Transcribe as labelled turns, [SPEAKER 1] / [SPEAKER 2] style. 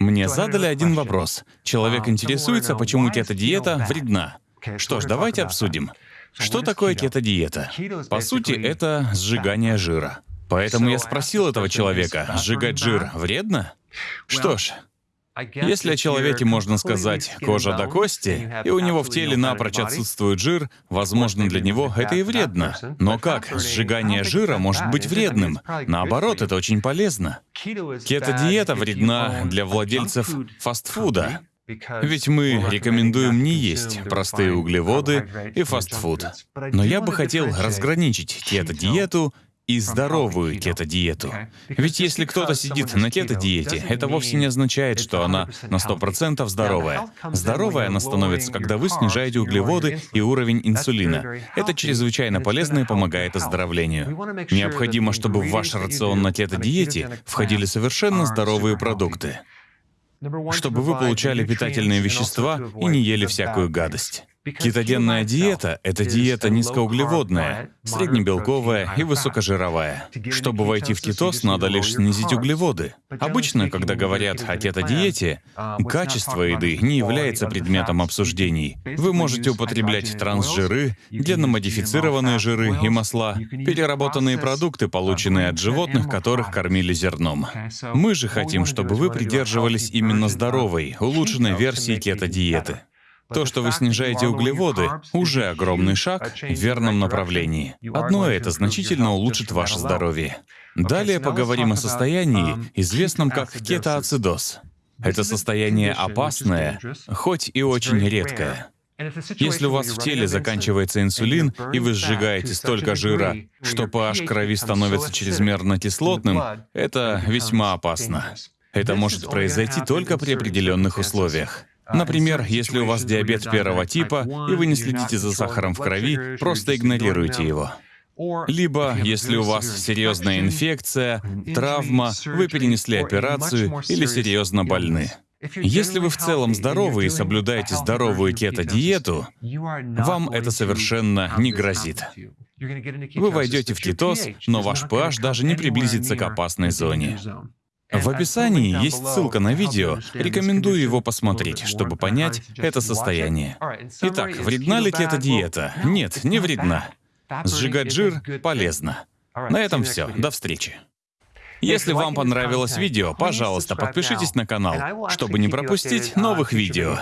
[SPEAKER 1] Мне задали один вопрос. Человек интересуется, почему кето-диета вредна. Что ж, давайте обсудим. Что такое кето-диета? По сути, это сжигание жира. Поэтому я спросил этого человека, сжигать жир вредно? Что ж, если о человеке можно сказать «кожа до кости», и у него в теле напрочь отсутствует жир, возможно, для него это и вредно. Но как сжигание жира может быть вредным? Наоборот, это очень полезно. Кето-диета вредна для владельцев фастфуда. Ведь мы рекомендуем не есть простые углеводы и фастфуд. Но я бы хотел разграничить кето-диету и здоровую кето-диету. Ведь если кто-то сидит на кето-диете, это вовсе не означает, что она на 100% здоровая. Здоровая она становится, когда вы снижаете углеводы и уровень инсулина. Это чрезвычайно полезно и помогает оздоровлению. Необходимо, чтобы в ваш рацион на кето-диете входили совершенно здоровые продукты чтобы вы получали питательные вещества и не ели всякую гадость. Кетогенная диета — это диета низкоуглеводная, среднебелковая и высокожировая. Чтобы войти в кетоз, надо лишь снизить углеводы. Обычно, когда говорят о кето-диете, качество еды не является предметом обсуждений. Вы можете употреблять трансжиры, генно-модифицированные жиры и масла, переработанные продукты, полученные от животных, которых кормили зерном. Мы же хотим, чтобы вы придерживались именно здоровой, улучшенной версии кето-диеты. То, что вы снижаете углеводы, уже огромный шаг в верном направлении. Одно это значительно улучшит ваше здоровье. Далее поговорим о состоянии, известном как кетоацидоз. Это состояние опасное, хоть и очень редкое. Если у вас в теле заканчивается инсулин, и вы сжигаете столько жира, что pH крови становится чрезмерно кислотным, это весьма опасно. Это может произойти только при определенных условиях. Например, если у вас диабет первого типа, и вы не следите за сахаром в крови, просто игнорируйте его. Либо, если у вас серьезная инфекция, травма, вы перенесли операцию или серьезно больны. Если вы в целом здоровы и соблюдаете здоровую кето-диету, вам это совершенно не грозит. Вы войдете в кетоз, но ваш pH даже не приблизится к опасной зоне. В описании есть ссылка на видео, рекомендую его посмотреть, чтобы понять это состояние. Итак, вредна ли кето-диета? Нет, не вредна. Сжигать жир полезно. На этом все. До встречи. Если вам понравилось видео, пожалуйста, подпишитесь на канал, чтобы не пропустить новых видео.